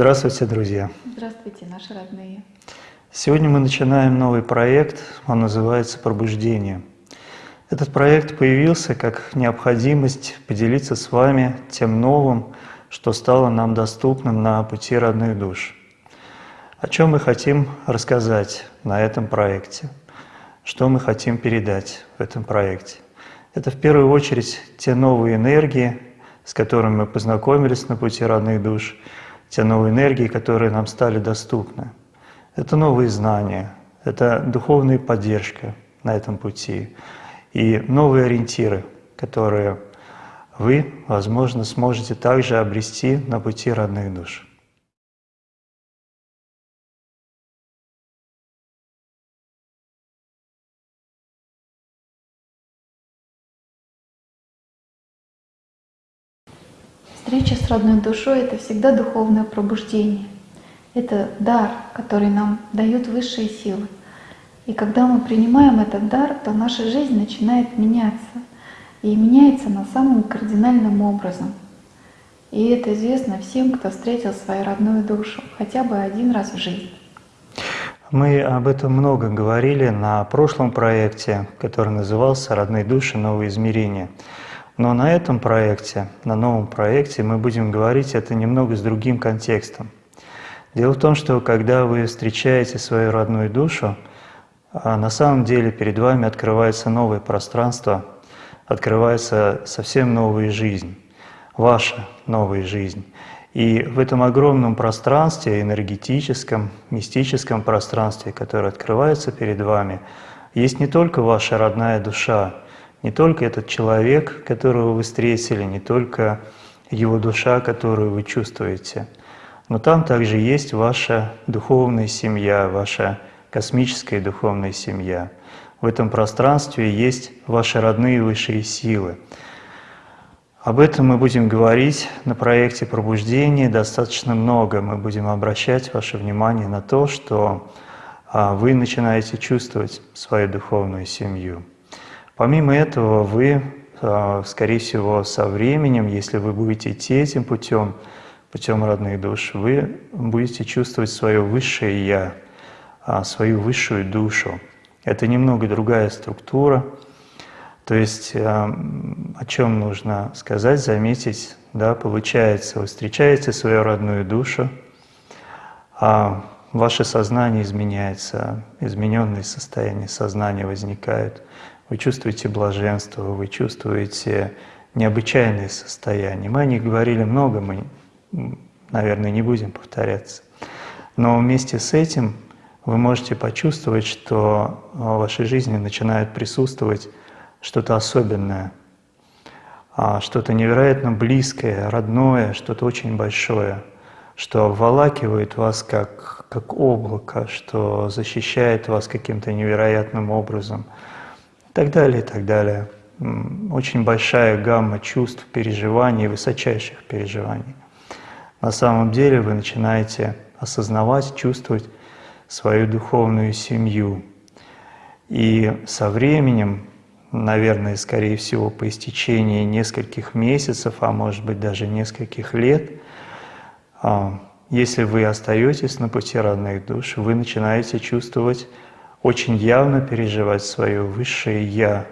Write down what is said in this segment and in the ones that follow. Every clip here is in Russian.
Здравствуйте, друзья! Здравствуйте, наши родные! Сегодня мы начинаем новый проект, он называется «Пробуждение». Этот проект появился как необходимость поделиться с вами тем новым, что стало нам доступным на пути родных душ. О чем мы хотим рассказать на этом проекте? Что мы хотим передать в этом проекте? Это в первую очередь те новые энергии, с которыми мы познакомились на пути родных душ, те новые энергии, которые нам стали доступны. Это новые знания, это духовная поддержка на этом пути и новые ориентиры, которые вы, возможно, сможете также обрести на пути родных душ. Встреча с родной душой — это всегда духовное пробуждение. Это дар, который нам дают высшие силы. И когда мы принимаем этот дар, то наша жизнь начинает меняться. И меняется на самым кардинальным образом. И это известно всем, кто встретил свою родную душу хотя бы один раз в жизни. Мы об этом много говорили на прошлом проекте, который назывался «Родные души. Новые измерения». Но на этом проекте, на новом проекте мы будем говорить это немного с другим контекстом. Дело в том, что когда вы встречаете свою родную душу, а на самом деле перед вами открывается новое пространство, открывается совсем новая жизнь, ваша новая жизнь. И в этом огромном пространстве, энергетическом, мистическом пространстве, которое открывается перед вами, есть не только ваша родная душа, не только этот человек, которого вы встретили, не только его душа, которую вы чувствуете, но там также есть ваша духовная семья, ваша космическая духовная семья. В этом пространстве есть ваши родные высшие силы. Об этом мы будем говорить на проекте пробуждения достаточно много. Мы будем обращать ваше внимание на то, что а, вы начинаете чувствовать свою духовную семью. Помимо этого, вы, а, скорее всего, со временем, если вы будете идти этим путем, путем родных душ, вы будете чувствовать свое высшее «я», а, свою высшую душу. Это немного другая структура. То есть а, о чем нужно сказать, заметить, да, получается, вы встречаете свою родную душу, ваше сознание изменяется, измененные состояния сознания возникают – вы чувствуете блаженство, вы чувствуете необычайные состояния. Мы о них говорили много, мы, наверное, не будем повторяться. Но вместе с этим вы можете почувствовать, что в вашей жизни начинает присутствовать что-то особенное, а, что-то невероятно близкое, родное, что-то очень большое, что обволакивает вас как, как облако, что защищает вас каким-то невероятным образом – так далее, и так далее. Очень большая гамма чувств, переживаний, высочайших переживаний. На самом деле вы начинаете осознавать, чувствовать свою духовную семью. И со временем, наверное, скорее всего, по истечении нескольких месяцев, а может быть даже нескольких лет, а, если вы остаетесь на пути родных душ, вы начинаете чувствовать очень явно переживать свое высшее «Я».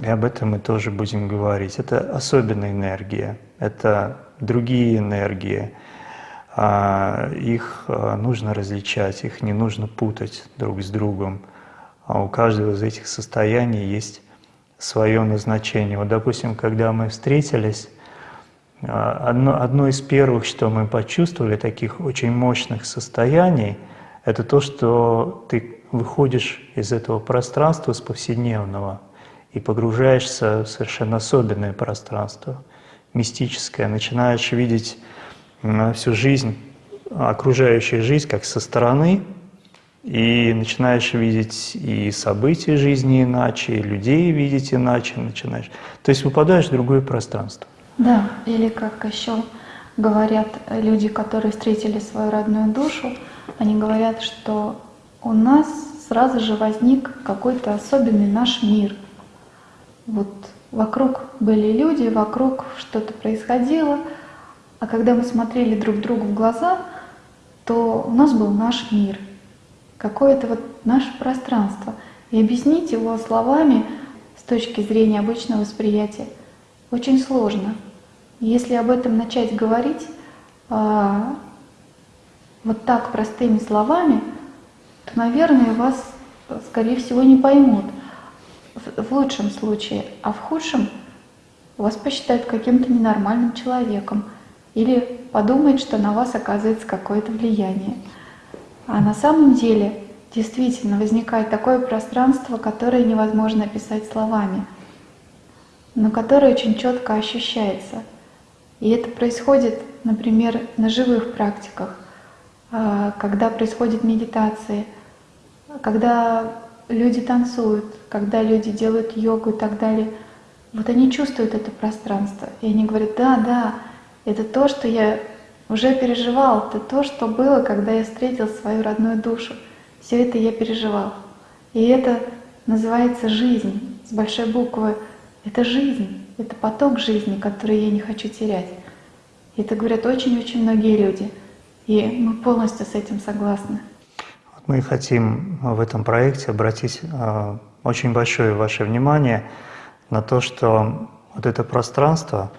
И об этом мы тоже будем говорить. Это особенная энергия, это другие энергии. А, их а, нужно различать, их не нужно путать друг с другом. А у каждого из этих состояний есть свое назначение. Вот, допустим, когда мы встретились, одно, одно из первых, что мы почувствовали, таких очень мощных состояний, это то, что ты выходишь из этого пространства с повседневного и погружаешься в совершенно особенное пространство, мистическое, начинаешь видеть всю жизнь, окружающую жизнь как со стороны, и начинаешь видеть и события жизни иначе, и людей видеть иначе начинаешь. То есть выпадаешь в другое пространство. Да, или как еще говорят люди, которые встретили свою родную душу, они говорят, что у нас сразу же возник какой-то особенный наш мир. Вот вокруг были люди, вокруг что-то происходило, А когда мы смотрели друг другу в глаза, то у нас был наш мир, какое-то вот наше пространство. И объяснить его словами с точки зрения обычного восприятия очень сложно. Если об этом начать говорить а, вот так простыми словами, то, наверное, вас, скорее всего, не поймут в лучшем случае, а в худшем вас посчитают каким-то ненормальным человеком или подумают, что на вас оказывается какое-то влияние. А на самом деле действительно возникает такое пространство, которое невозможно описать словами, но которое очень четко ощущается. И это происходит, например, на живых практиках, когда происходит медитация, когда люди танцуют, когда люди делают йогу и так далее, вот они чувствуют это пространство, и они говорят, да, да, это то, что я уже переживал, это то, что было, когда я встретил свою родную душу. Все это я переживал. И это называется жизнь с большой буквы. Это жизнь, это поток жизни, который я не хочу терять. И это говорят очень-очень многие люди. И мы полностью с этим согласны. Мы хотим в этом проекте обратить э, очень большое ваше внимание на то, что вот это пространство,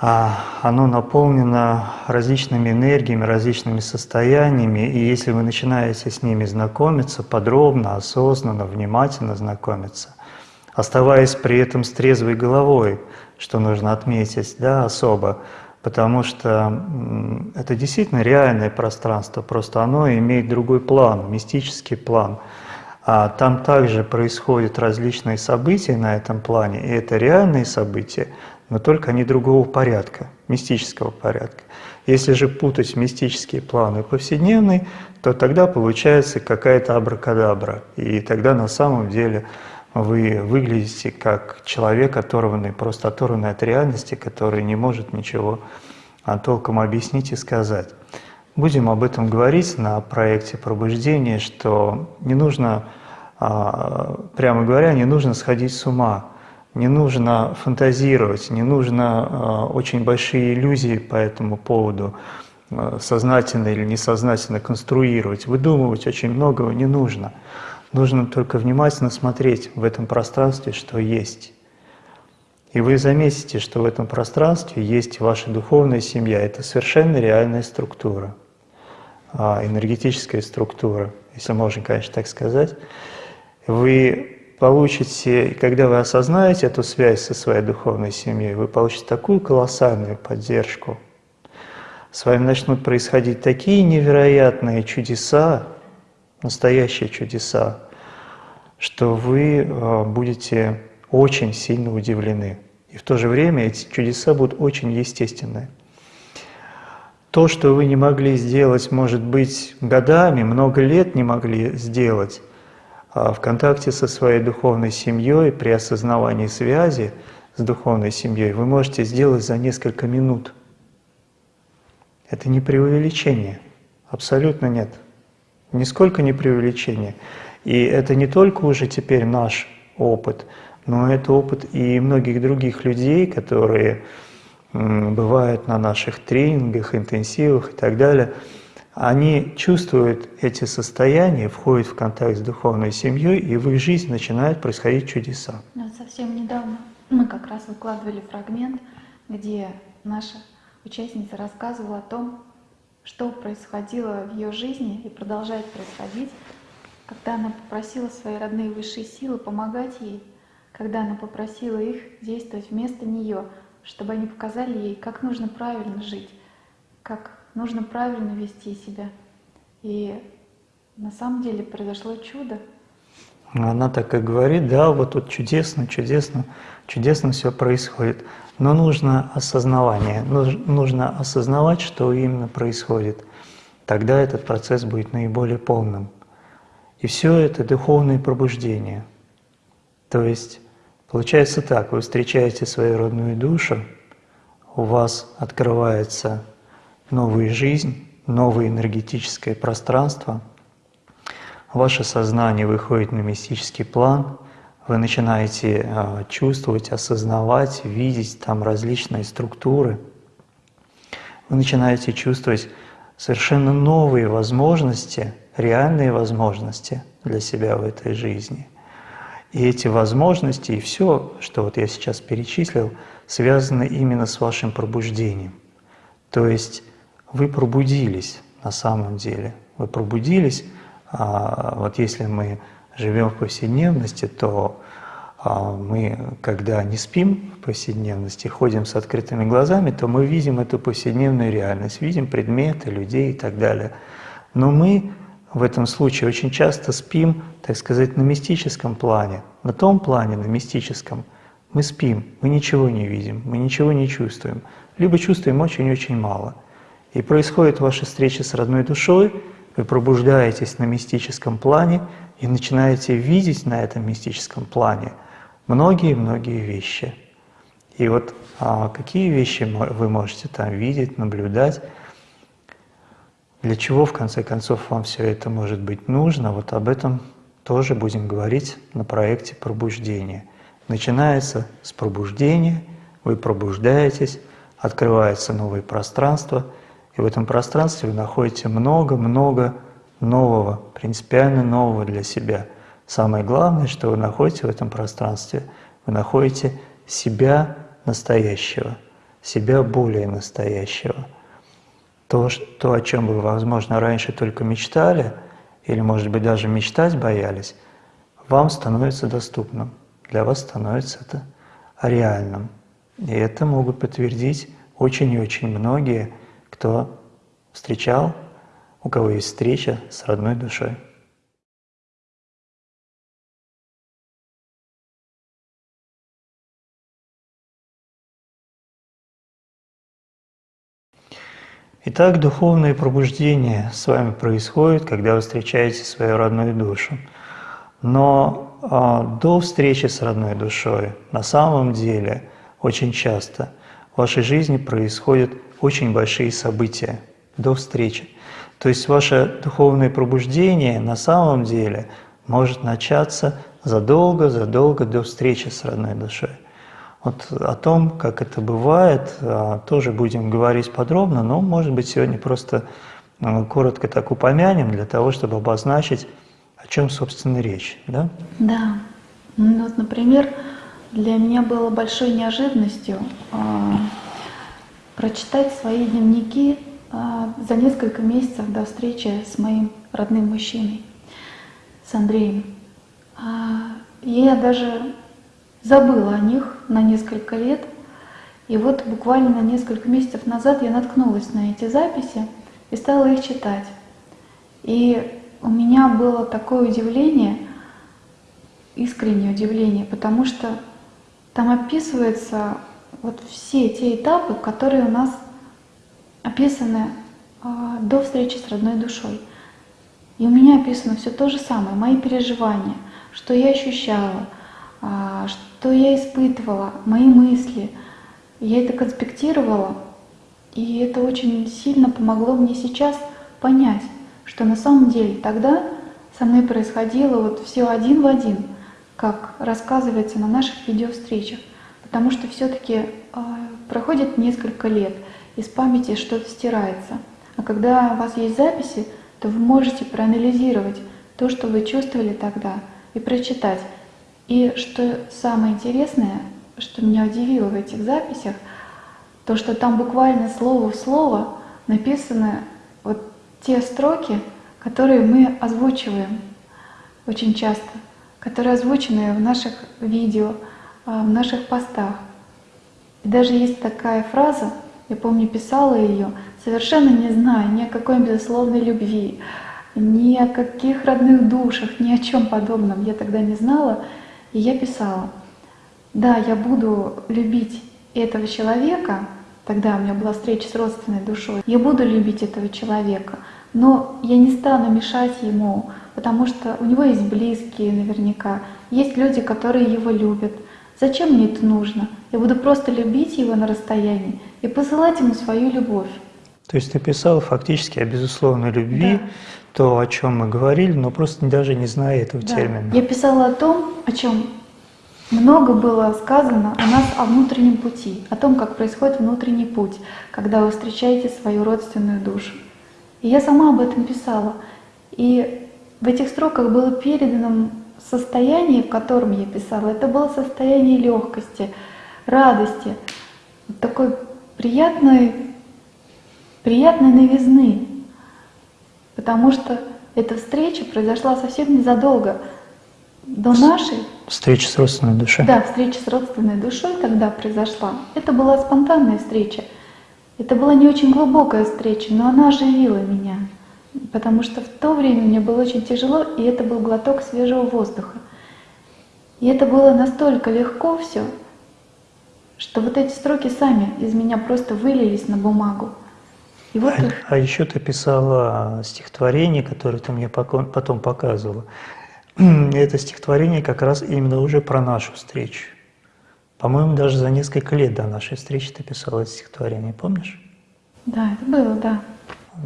а, оно наполнено различными энергиями, различными состояниями, и если вы начинаете с ними знакомиться подробно, осознанно, внимательно знакомиться, оставаясь при этом с трезвой головой, что нужно отметить да, особо, потому что это действительно реальное пространство, просто оно имеет другой план, мистический план. А там также происходят различные события на этом плане, и это реальные события, но только они другого порядка, мистического порядка. Если же путать мистические планы повседневный, то тогда получается какая-то абракадабра, и тогда на самом деле вы выглядите как человек, оторванный, просто оторванный от реальности, который не может ничего а, толком объяснить и сказать. Будем об этом говорить на проекте пробуждения, что не нужно, а, прямо говоря, не нужно сходить с ума, не нужно фантазировать, не нужно а, очень большие иллюзии по этому поводу сознательно или несознательно конструировать, выдумывать очень многого не нужно. Нужно только внимательно смотреть в этом пространстве, что есть. И вы заметите, что в этом пространстве есть ваша духовная семья. Это совершенно реальная структура, а, энергетическая структура, если можно, конечно, так сказать. Вы получите, когда вы осознаете эту связь со своей духовной семьей, вы получите такую колоссальную поддержку. С вами начнут происходить такие невероятные чудеса, настоящие чудеса, что вы э, будете очень сильно удивлены. И в то же время эти чудеса будут очень естественные. То, что вы не могли сделать, может быть, годами, много лет не могли сделать, а в контакте со своей духовной семьей, при осознавании связи с духовной семьей, вы можете сделать за несколько минут. Это не преувеличение, абсолютно нет нисколько не преувеличение. И это не только уже теперь наш опыт, но это опыт и многих других людей, которые бывают на наших тренингах, интенсивах и так далее. Они чувствуют эти состояния, входят в контакт с духовной семьей, и в их жизни начинают происходить чудеса. Но совсем недавно мы как раз выкладывали фрагмент, где наша участница рассказывала о том, что происходило в ее жизни и продолжает происходить, когда она попросила свои родные высшие силы помогать ей, когда она попросила их действовать вместо нее, чтобы они показали ей, как нужно правильно жить, как нужно правильно вести себя. И на самом деле произошло чудо. Она так и говорит, да, вот тут чудесно, чудесно, чудесно все происходит. Но нужно осознавание, нужно осознавать, что именно происходит. Тогда этот процесс будет наиболее полным. И все это духовное пробуждение. То есть получается так, вы встречаете свою родную душу, у вас открывается новая жизнь, новое энергетическое пространство, ваше сознание выходит на мистический план – вы начинаете а, чувствовать, осознавать, видеть там различные структуры. вы начинаете чувствовать совершенно новые возможности, реальные возможности для себя в этой жизни. И эти возможности и все, что вот я сейчас перечислил, связаны именно с вашим пробуждением. То есть вы пробудились на самом деле. Вы пробудились, а вот если мы живем в повседневности, то а мы, когда не спим в повседневности, ходим с открытыми глазами, то мы видим эту повседневную реальность, видим предметы, людей и так далее. Но мы в этом случае очень часто спим, так сказать, на мистическом плане. На том плане, на мистическом, мы спим, мы ничего не видим, мы ничего не чувствуем, либо чувствуем очень-очень мало. И происходит ваша встреча с родной душой, вы пробуждаетесь на мистическом плане и начинаете видеть на этом мистическом плане – многие-многие вещи. И вот а, какие вещи вы можете там видеть, наблюдать, для чего в конце концов вам все это может быть нужно, вот об этом тоже будем говорить на проекте пробуждения. Начинается с пробуждения, вы пробуждаетесь, открывается новое пространство, и в этом пространстве вы находите много-много нового, принципиально нового для себя – Самое главное, что вы находите в этом пространстве, вы находите себя настоящего, себя более настоящего. То, то, о чем вы, возможно, раньше только мечтали, или, может быть, даже мечтать боялись, вам становится доступным, для вас становится это реальным. И это могут подтвердить очень и очень многие, кто встречал, у кого есть встреча с родной душой. Итак, духовное пробуждение с вами происходит, когда вы встречаете свою родную душу. Но э, до встречи с родной душой на самом деле очень часто в вашей жизни происходят очень большие события до встречи. То есть ваше духовное пробуждение на самом деле может начаться задолго-задолго до встречи с родной душой. Вот о том, как это бывает, а, тоже будем говорить подробно, но, может быть, сегодня просто а, коротко так упомянем для того, чтобы обозначить, о чем, собственно, речь. Да? Да. Ну, вот, например, для меня было большой неожиданностью э, прочитать свои дневники э, за несколько месяцев до встречи с моим родным мужчиной, с Андреем. Э, я даже забыла о них на несколько лет. И вот буквально несколько месяцев назад я наткнулась на эти записи и стала их читать. И у меня было такое удивление, искреннее удивление, потому что там описываются вот все те этапы, которые у нас описаны э, до встречи с родной душой. И у меня описано все то же самое, мои переживания, что я ощущала, э, что я испытывала, мои мысли. Я это конспектировала, и это очень сильно помогло мне сейчас понять, что на самом деле тогда со мной происходило вот все один в один, как рассказывается на наших видеовстречах. Потому что все-таки э, проходит несколько лет, из памяти что-то стирается. А когда у вас есть записи, то вы можете проанализировать то, что вы чувствовали тогда, и прочитать, и что самое интересное, что меня удивило в этих записях, то, что там буквально слово в слово написаны вот те строки, которые мы озвучиваем очень часто, которые озвучены в наших видео, в наших постах. И даже есть такая фраза, я помню, писала ее, совершенно не зная ни о какой безусловной любви, ни о каких родных душах, ни о чем подобном я тогда не знала. И я писала, да, я буду любить этого человека, тогда у меня была встреча с родственной душой, я буду любить этого человека, но я не стану мешать ему, потому что у него есть близкие наверняка, есть люди, которые его любят. Зачем мне это нужно? Я буду просто любить его на расстоянии и посылать ему свою любовь. То есть ты писал фактически о безусловной любви, да то, о чем мы говорили, но просто даже не зная этого да. термина. Я писала о том, о чем много было сказано у нас о внутреннем пути, о том, как происходит внутренний путь, когда вы встречаете свою родственную душу. И я сама об этом писала. И в этих строках было передано состояние, в котором я писала. Это было состояние легкости, радости, такой приятной, приятной новизны. Потому что эта встреча произошла совсем незадолго до нашей Встреча с родственной душой. Да, встреча с родственной душой тогда произошла. Это была спонтанная встреча. Это была не очень глубокая встреча, но она оживила меня. Потому что в то время мне было очень тяжело, и это был глоток свежего воздуха. И это было настолько легко все, что вот эти строки сами из меня просто вылились на бумагу. И вот а, их... а еще ты писала стихотворение, которое ты мне потом показывала. это стихотворение как раз именно уже про нашу встречу. По-моему, даже за несколько лет до нашей встречи ты писала это стихотворение, помнишь? Да, это было, да.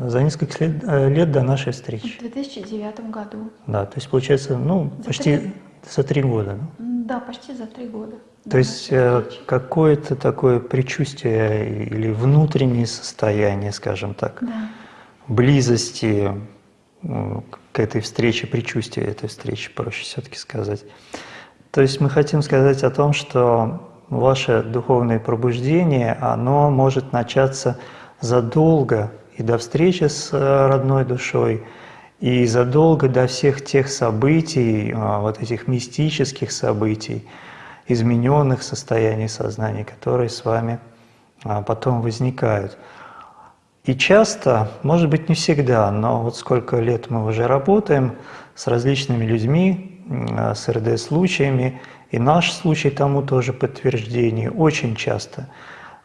За несколько лет, э, лет до нашей встречи. В 2009 году. Да, то есть получается, ну, за почти три... за три года. Ну? Да, почти за три года. То есть э, какое-то такое предчувствие или внутреннее состояние, скажем так, да. близости к этой встрече, предчувствие этой встречи, проще все-таки сказать. То есть мы хотим сказать о том, что ваше духовное пробуждение, оно может начаться задолго и до встречи с э, родной душой, и задолго до всех тех событий, а, вот этих мистических событий, измененных состояний сознания, которые с вами а, потом возникают. И часто, может быть не всегда, но вот сколько лет мы уже работаем с различными людьми, с РД-случаями, и наш случай тому тоже подтверждение, очень часто,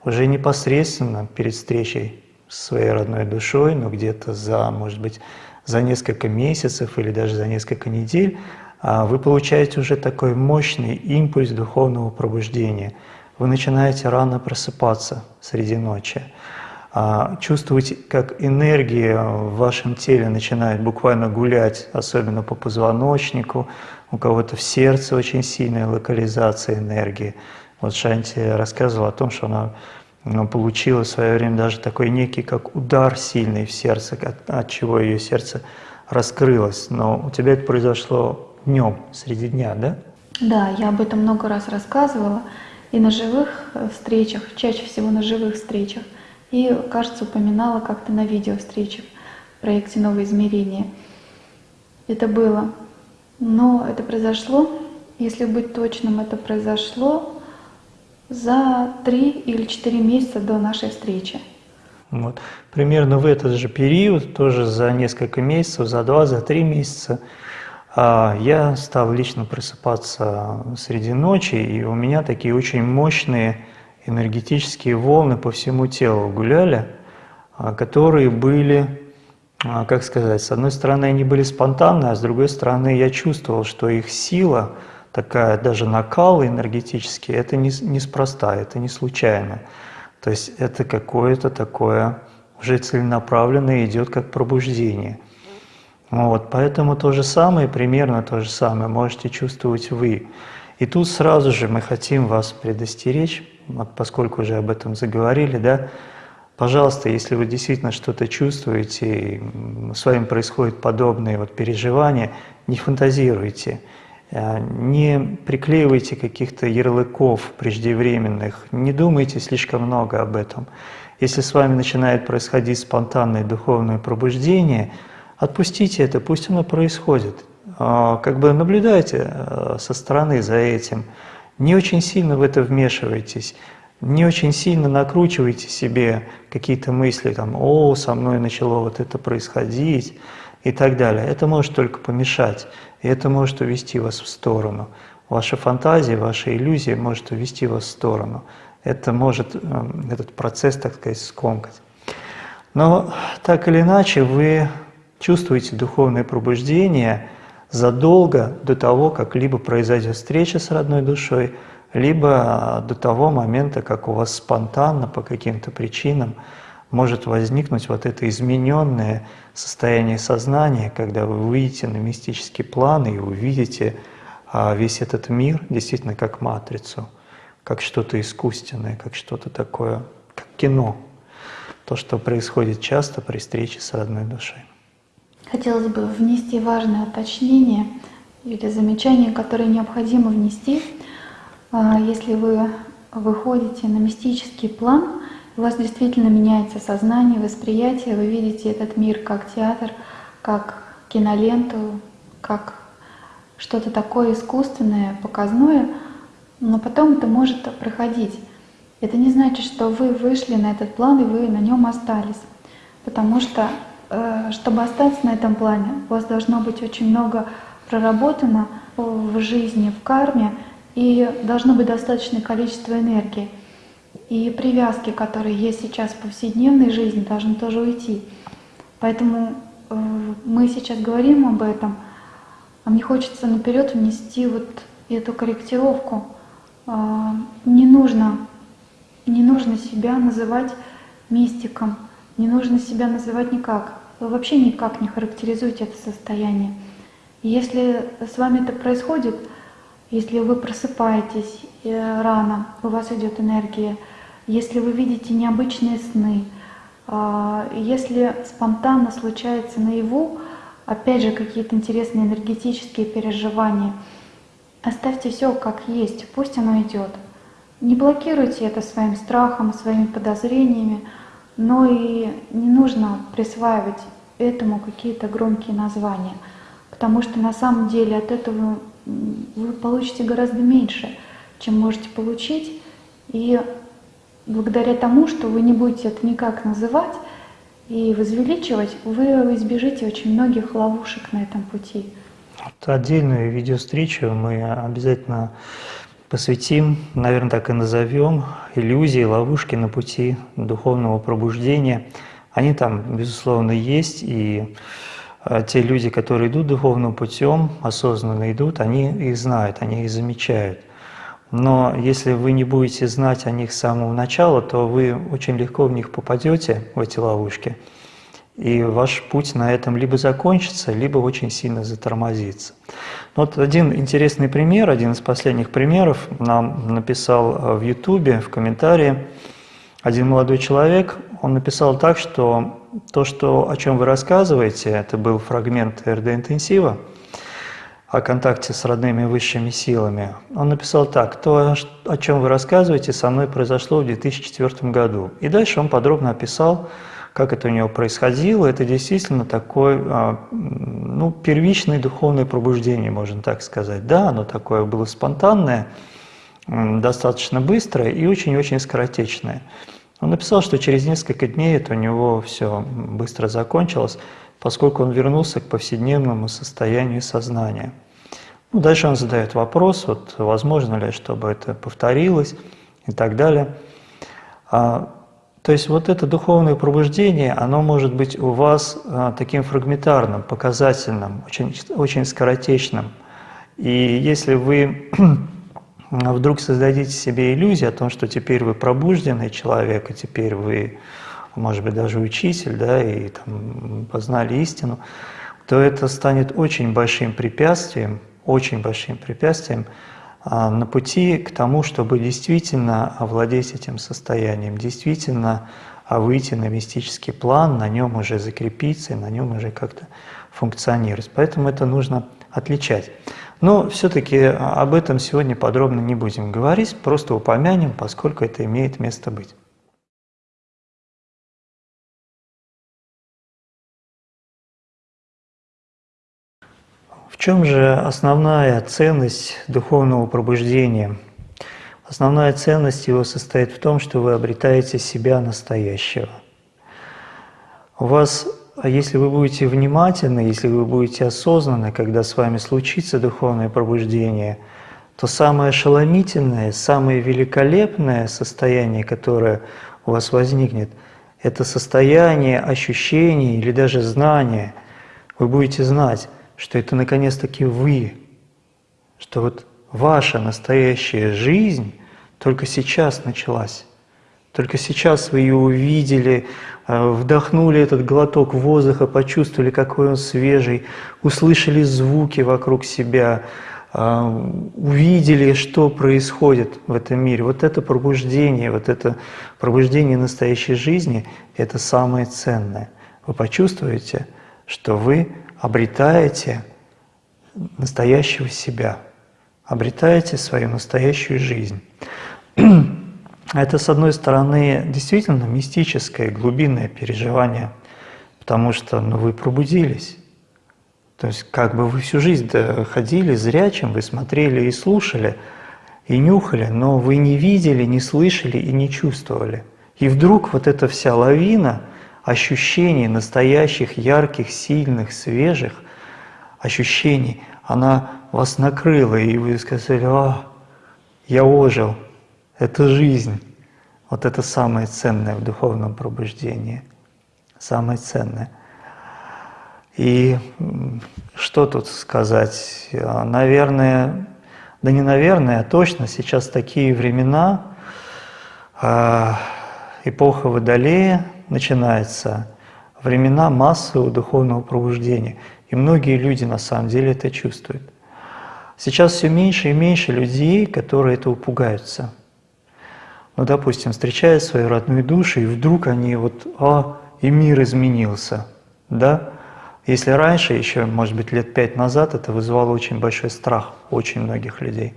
уже непосредственно перед встречей своей родной душой, но где-то за, может быть, за несколько месяцев или даже за несколько недель, а, вы получаете уже такой мощный импульс духовного пробуждения. Вы начинаете рано просыпаться среди ночи. А, чувствуете, как энергия в вашем теле начинает буквально гулять, особенно по позвоночнику, у кого-то в сердце очень сильная локализация энергии. Вот Шанти рассказывала о том, что она получила в свое время даже такой некий как удар сильный в сердце, от, от чего ее сердце раскрылось. Но у тебя это произошло днем, среди дня, да? Да, я об этом много раз рассказывала. И на живых э, встречах, чаще всего на живых встречах. И, кажется, упоминала как-то на видео встречах в проекте «Новое измерение». Это было. Но это произошло, если быть точным, это произошло за три или четыре месяца до нашей встречи. Вот. Примерно в этот же период, тоже за несколько месяцев, за два, за три месяца, а, я стал лично просыпаться среди ночи, и у меня такие очень мощные энергетические волны по всему телу гуляли, а, которые были, а, как сказать, с одной стороны они были спонтанные, а с другой стороны я чувствовал, что их сила, такая даже накал энергетический, это не, неспроста, это не случайно. То есть это какое-то такое уже целенаправленное идет как пробуждение. Вот, поэтому то же самое, примерно то же самое можете чувствовать вы. И тут сразу же мы хотим вас предостеречь, вот поскольку уже об этом заговорили, да, пожалуйста, если вы действительно что-то чувствуете, с вами происходят подобные вот переживания, не фантазируйте, не приклеивайте каких-то ярлыков преждевременных, не думайте слишком много об этом. Если с вами начинает происходить спонтанное духовное пробуждение, отпустите это, пусть оно происходит. А, как бы наблюдайте э, со стороны за этим, не очень сильно в это вмешивайтесь, не очень сильно накручивайте себе какие-то мысли, там, о, со мной начало вот это происходить и так далее. Это может только помешать, и это может увести вас в сторону. Ваша фантазия, ваша иллюзия может увести вас в сторону. Это может э, этот процесс, так сказать, скомкать. Но так или иначе вы чувствуете духовное пробуждение – задолго до того, как либо произойдет встреча с родной душой, либо до того момента, как у вас спонтанно по каким-то причинам может возникнуть вот это измененное состояние сознания, когда вы выйдете на мистический план и увидите а весь этот мир действительно как матрицу, как что-то искусственное, как что-то такое, как кино. То, что происходит часто при встрече с родной душой. Хотелось бы внести важное уточнение или замечание, которое необходимо внести. А, если вы выходите на мистический план, у вас действительно меняется сознание, восприятие, вы видите этот мир как театр, как киноленту, как что-то такое искусственное, показное, но потом это может проходить. Это не значит, что вы вышли на этот план и вы на нем остались. Потому что, э, чтобы остаться на этом плане, у вас должно быть очень много проработано в жизни, в карме, и должно быть достаточное количество энергии. И привязки, которые есть сейчас в повседневной жизни, должны тоже уйти. Поэтому э, мы сейчас говорим об этом, а мне хочется наперед внести вот эту корректировку. Э, не нужно, не нужно себя называть мистиком, не нужно себя называть никак. Вы вообще никак не характеризуете это состояние. Если с вами это происходит, если вы просыпаетесь э, рано, у вас идет энергия, если вы видите необычные сны, а, если спонтанно случается наяву, опять же, какие-то интересные энергетические переживания, оставьте все как есть, пусть оно идет. Не блокируйте это своим страхом, своими подозрениями, но и не нужно присваивать этому какие-то громкие названия, потому что на самом деле от этого вы получите гораздо меньше, чем можете получить, и благодаря тому, что вы не будете это никак называть и возвеличивать, вы избежите очень многих ловушек на этом пути. Отдельную видеовстречу мы обязательно посвятим, наверное, так и назовем, иллюзии, ловушки на пути духовного пробуждения. Они там, безусловно, есть, и те люди, которые идут духовным путем, осознанно идут, они их знают, они их замечают. Но если вы не будете знать о них с самого начала, то вы очень легко в них попадете, в эти ловушки, и ваш путь на этом либо закончится, либо очень сильно затормозится. Вот один интересный пример, один из последних примеров нам написал э, в Ютубе, в комментарии, один молодой человек, он написал так, что то, что, о чем вы рассказываете, это был фрагмент РД-интенсива, о контакте с родными высшими силами, он написал так, то, о чем вы рассказываете, со мной произошло в 2004 году. И дальше он подробно описал, как это у него происходило. Это действительно такое, а, ну, первичное духовное пробуждение, можно так сказать. Да, оно такое было спонтанное, достаточно быстрое и очень-очень скоротечное. Он написал, что через несколько дней это у него все быстро закончилось, поскольку он вернулся к повседневному состоянию сознания. Ну, дальше он задает вопрос, вот, возможно ли, чтобы это повторилось и так далее. А, то есть вот это духовное пробуждение, оно может быть у вас а, таким фрагментарным, показательным, очень, очень скоротечным. И если вы вдруг создадите себе иллюзию о том, что теперь вы пробужденный человек, и теперь вы может быть, даже учитель, да, и там, познали истину, то это станет очень большим препятствием, очень большим препятствием а, на пути к тому, чтобы действительно овладеть этим состоянием, действительно а, выйти на мистический план, на нем уже закрепиться, на нем уже как-то функционировать. Поэтому это нужно отличать. Но все-таки об этом сегодня подробно не будем говорить, просто упомянем, поскольку это имеет место быть. В чем же основная ценность духовного пробуждения? Основная ценность его состоит в том, что вы обретаете себя настоящего. У вас, если вы будете внимательны, если вы будете осознанны, когда с вами случится духовное пробуждение, то самое ошеломительное, самое великолепное состояние, которое у вас возникнет, это состояние ощущения или даже знания. Вы будете знать, что это наконец-таки вы, что вот ваша настоящая жизнь только сейчас началась. Только сейчас вы ее увидели, э, вдохнули этот глоток воздуха, почувствовали, какой он свежий, услышали звуки вокруг себя, а, увидели, что происходит в этом мире. Вот это пробуждение, вот это пробуждение настоящей жизни – это самое ценное. Вы почувствуете, что вы обретаете настоящего себя, обретаете свою настоящую жизнь. Это, с одной стороны, действительно мистическое, глубинное переживание, потому что ну, вы пробудились. То есть как бы вы всю жизнь ходили зрячим, вы смотрели и слушали, и нюхали, но вы не видели, не слышали и не чувствовали. И вдруг вот эта вся лавина ощущений настоящих, ярких, сильных, свежих ощущений, она вас накрыла, и вы сказали, а, я ожил, это жизнь. Вот это самое ценное в духовном пробуждении. Самое ценное. И что тут сказать? Наверное, да не наверное, а точно, сейчас такие времена, а, эпоха Водолея начинается, времена массового духовного пробуждения. И многие люди на самом деле это чувствуют. Сейчас все меньше и меньше людей, которые этого пугаются – ну, допустим, встречают свою родную душу, и вдруг они вот, а, и мир изменился, да? Если раньше, еще, может быть, лет пять назад, это вызывало очень большой страх очень многих людей.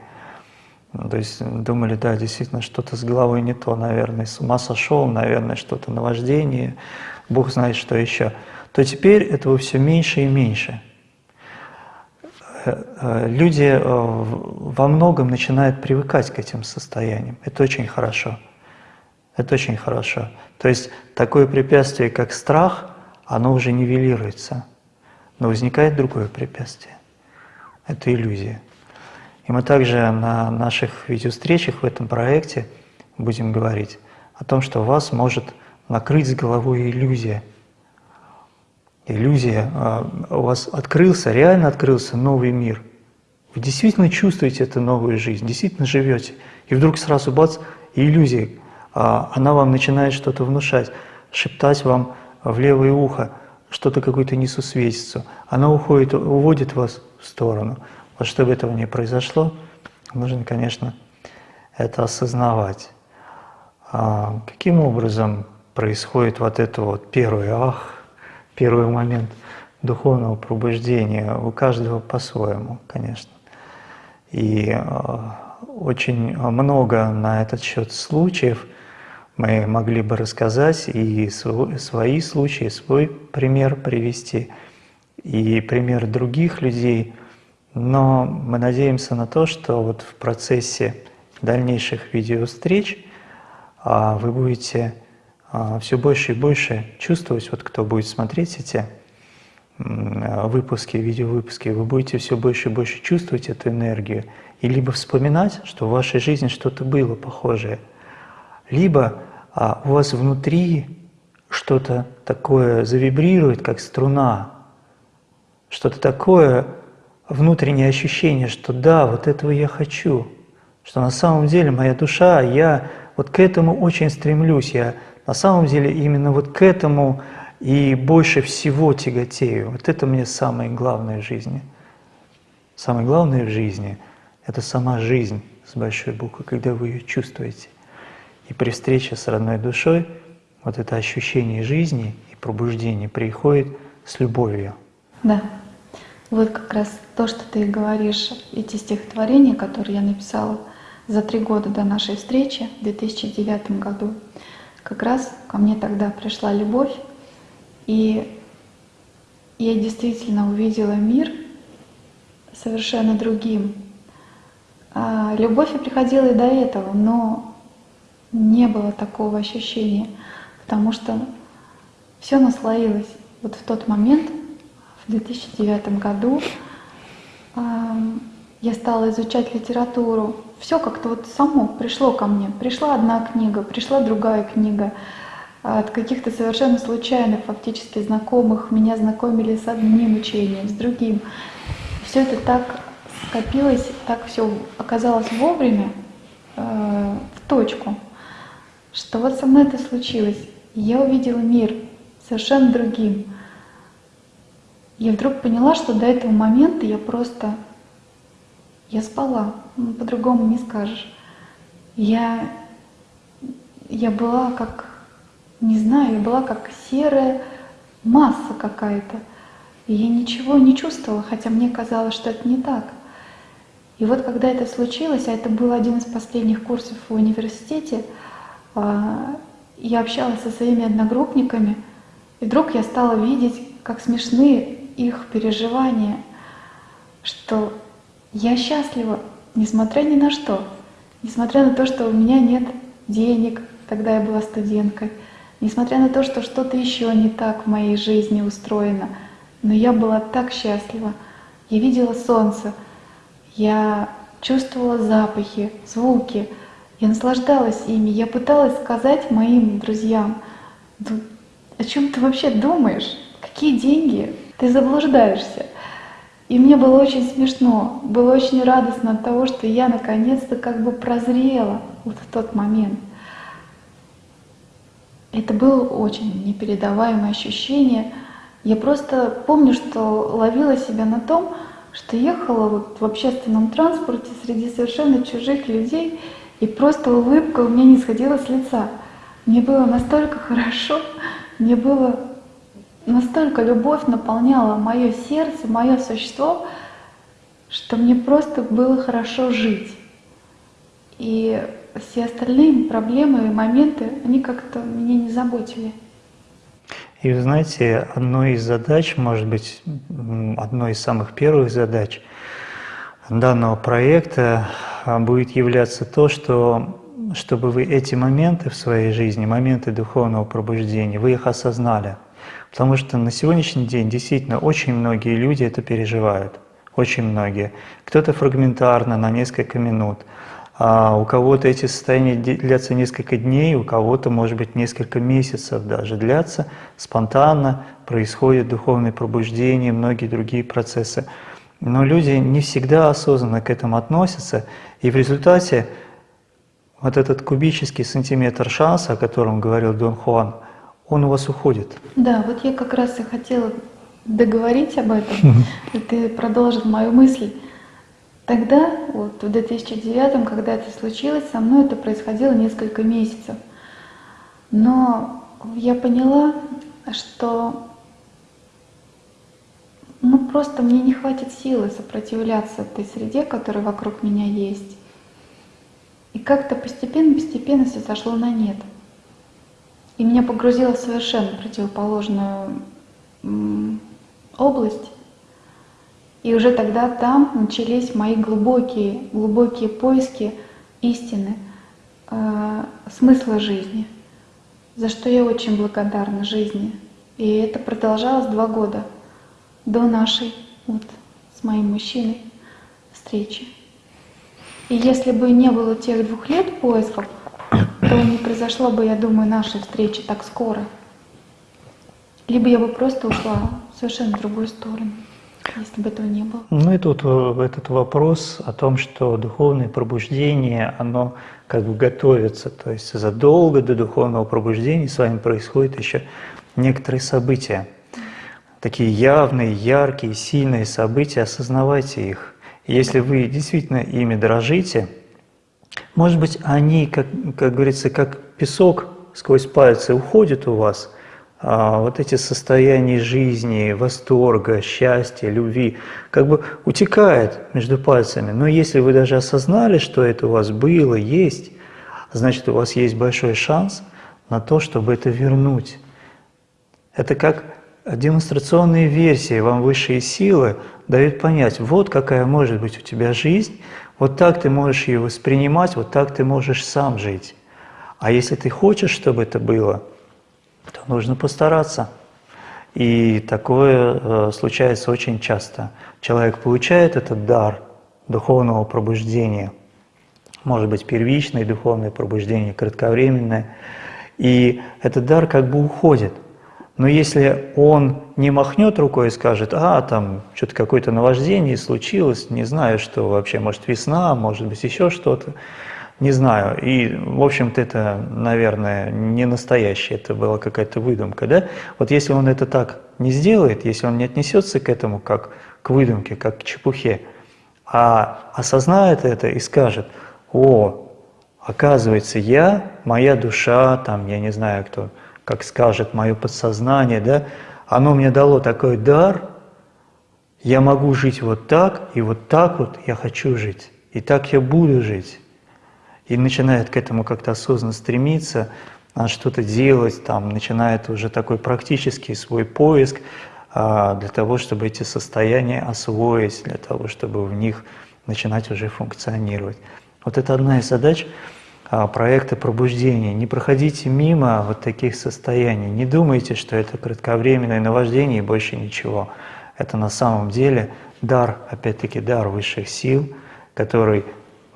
Ну, то есть думали, да, действительно, что-то с головой не то, наверное, с ума сошел, наверное, что-то наваждение, Бог знает, что еще. То теперь этого все меньше и меньше. Э, люди э, во многом начинают привыкать к этим состояниям. Это очень хорошо. Это очень хорошо. То есть такое препятствие, как страх, оно уже нивелируется. Но возникает другое препятствие. Это иллюзия. И мы также на наших видеовстречах в этом проекте будем говорить о том, что вас может накрыть с головой иллюзия – иллюзия, а, у вас открылся, реально открылся новый мир. Вы действительно чувствуете эту новую жизнь, действительно живете. И вдруг сразу бац, иллюзия, а, она вам начинает что-то внушать, шептать вам в левое ухо, что-то какую-то несусветицу. Она уходит, уводит вас в сторону. Вот чтобы этого не произошло, нужно, конечно, это осознавать. А каким образом происходит вот это вот первое «ах», первый момент духовного пробуждения, у каждого по-своему, конечно. И э, очень много на этот счет случаев мы могли бы рассказать и свои случаи, свой пример привести, и пример других людей, но мы надеемся на то, что вот в процессе дальнейших видеовстреч а, вы будете все больше и больше чувствовать, вот кто будет смотреть эти выпуски, видеовыпуски, вы будете все больше и больше чувствовать эту энергию, и либо вспоминать, что в вашей жизни что-то было похожее, либо а, у вас внутри что-то такое завибрирует, как струна, что-то такое внутреннее ощущение, что да, вот этого я хочу, что на самом деле моя душа, я вот к этому очень стремлюсь, я на самом деле именно вот к этому и больше всего тяготею. Вот это мне самое главное в жизни. Самое главное в жизни – это сама жизнь с большой буквы, когда вы ее чувствуете. И при встрече с родной душой вот это ощущение жизни и пробуждения приходит с любовью. Да. Вот как раз то, что ты говоришь, эти стихотворения, которые я написала за три года до нашей встречи в 2009 году, как раз ко мне тогда пришла любовь, и я действительно увидела мир совершенно другим. А любовь и приходила и до этого, но не было такого ощущения, потому что все наслоилось. Вот в тот момент, в 2009 году, я стала изучать литературу, все как-то вот само пришло ко мне. Пришла одна книга, пришла другая книга. От каких-то совершенно случайных, фактически знакомых меня знакомили с одним учением, с другим. Все это так скопилось, так все оказалось вовремя, э, в точку, что вот со мной это случилось. Я увидела мир совершенно другим. Я вдруг поняла, что до этого момента я просто Я спала, ну, по-другому не скажешь. Я, я была как, не знаю, я была как серая масса какая-то. И я ничего не чувствовала, хотя мне казалось, что это не так. И вот когда это случилось, а это был один из последних курсов в университете, а, я общалась со своими одногруппниками, и вдруг я стала видеть, как смешны их переживания, что я счастлива, несмотря ни на что, несмотря на то, что у меня нет денег, тогда я была студенткой, несмотря на то, что что-то еще не так в моей жизни устроено, но я была так счастлива. Я видела солнце, я чувствовала запахи, звуки, я наслаждалась ими, я пыталась сказать моим друзьям, о чем ты вообще думаешь? Какие деньги? Ты заблуждаешься. И мне было очень смешно, было очень радостно от того, что я наконец-то как бы прозрела вот в тот момент. Это было очень непередаваемое ощущение. Я просто помню, что ловила себя на том, что ехала вот в общественном транспорте среди совершенно чужих людей, и просто улыбка у меня не сходила с лица. Мне было настолько хорошо, мне было настолько любовь наполняла мое сердце, мое существо, что мне просто было хорошо жить. И все остальные проблемы и моменты, они как-то меня не заботили. И вы знаете, одной из задач, может быть, одной из самых первых задач данного проекта а, будет являться то, что чтобы вы эти моменты в своей жизни, моменты духовного пробуждения, вы их осознали. Потому что на сегодняшний день действительно очень многие люди это переживают. Очень многие. Кто-то фрагментарно, на несколько минут. А у кого-то эти состояния длятся несколько дней, у кого-то, может быть, несколько месяцев даже длятся. Спонтанно происходит духовное пробуждение, многие другие процессы. Но люди не всегда осознанно к этому относятся, и в результате вот этот кубический сантиметр шанса, о котором говорил Дон Хуан, он у вас уходит. Да, вот я как раз и хотела договорить об этом, и ты продолжил мою мысль. Тогда, вот в 2009, когда это случилось, со мной это происходило несколько месяцев. Но я поняла, что ну просто мне не хватит силы сопротивляться этой среде, которая вокруг меня есть. И как-то постепенно-постепенно все сошло на нет. И меня погрузило в совершенно противоположную область. И уже тогда там начались мои глубокие, глубокие поиски истины, э, смысла жизни, за что я очень благодарна жизни. И это продолжалось два года до нашей, вот, с моим мужчиной встречи. И если бы не было тех двух лет поисков, то не произошло бы, я думаю, нашей встречи так скоро. Либо я бы просто ушла в совершенно другую сторону, если бы этого не было. Ну и тут э, этот вопрос о том, что духовное пробуждение, оно как бы готовится, то есть задолго до духовного пробуждения с вами происходят еще некоторые события. Такие явные, яркие, сильные события, осознавайте их. Если вы действительно ими дорожите, может быть, они, как, как говорится, как песок сквозь пальцы уходят у вас, а вот эти состояния жизни, восторга, счастья, любви, как бы утекает между пальцами. Но если вы даже осознали, что это у вас было, есть, значит, у вас есть большой шанс на то, чтобы это вернуть. Это как демонстрационные версии вам высшие силы дают понять, вот какая может быть у тебя жизнь, вот так ты можешь ее воспринимать, вот так ты можешь сам жить. А если ты хочешь, чтобы это было, то нужно постараться. И такое э, случается очень часто. Человек получает этот дар духовного пробуждения, может быть первичное духовное пробуждение, кратковременное, и этот дар как бы уходит – но если он не махнет рукой и скажет, а, там что-то какое-то наваждение случилось, не знаю, что вообще, может весна, может быть еще что-то, не знаю. И, в общем-то, это, наверное, не настоящее, это была какая-то выдумка, да? Вот если он это так не сделает, если он не отнесется к этому как к выдумке, как к чепухе, а осознает это и скажет, о, оказывается, я, моя душа, там, я не знаю кто, как скажет, мое подсознание, да, оно мне дало такой дар, я могу жить вот так, и вот так вот я хочу жить, и так я буду жить. И начинает к этому как-то осознанно стремиться, что-то делать, там, начинает уже такой практический свой поиск а, для того, чтобы эти состояния освоить, для того, чтобы в них начинать уже функционировать. Вот это одна из задач а, проекта пробуждения. Не проходите мимо вот таких состояний, не думайте, что это кратковременное наваждение и больше ничего. Это на самом деле дар, опять-таки дар высших сил, который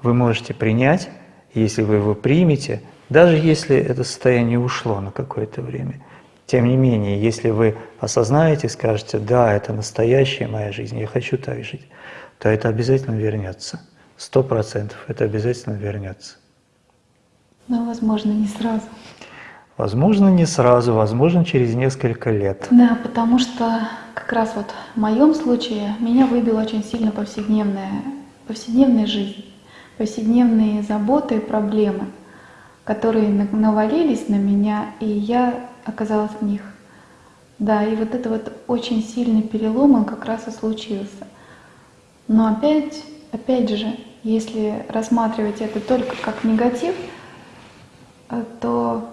вы можете принять, если вы его примете, даже если это состояние ушло на какое-то время. Тем не менее, если вы осознаете, скажете, да, это настоящая моя жизнь, я хочу так жить, то это обязательно вернется. Сто процентов это обязательно вернется. Но, возможно, не сразу. Возможно, не сразу, возможно, через несколько лет. Да, потому что как раз вот в моем случае меня выбила очень сильно повседневная, повседневная жизнь, повседневные заботы и проблемы, которые навалились на меня, и я оказалась в них. Да, и вот это вот очень сильный перелом, он как раз и случился. Но опять, опять же, если рассматривать это только как негатив, то,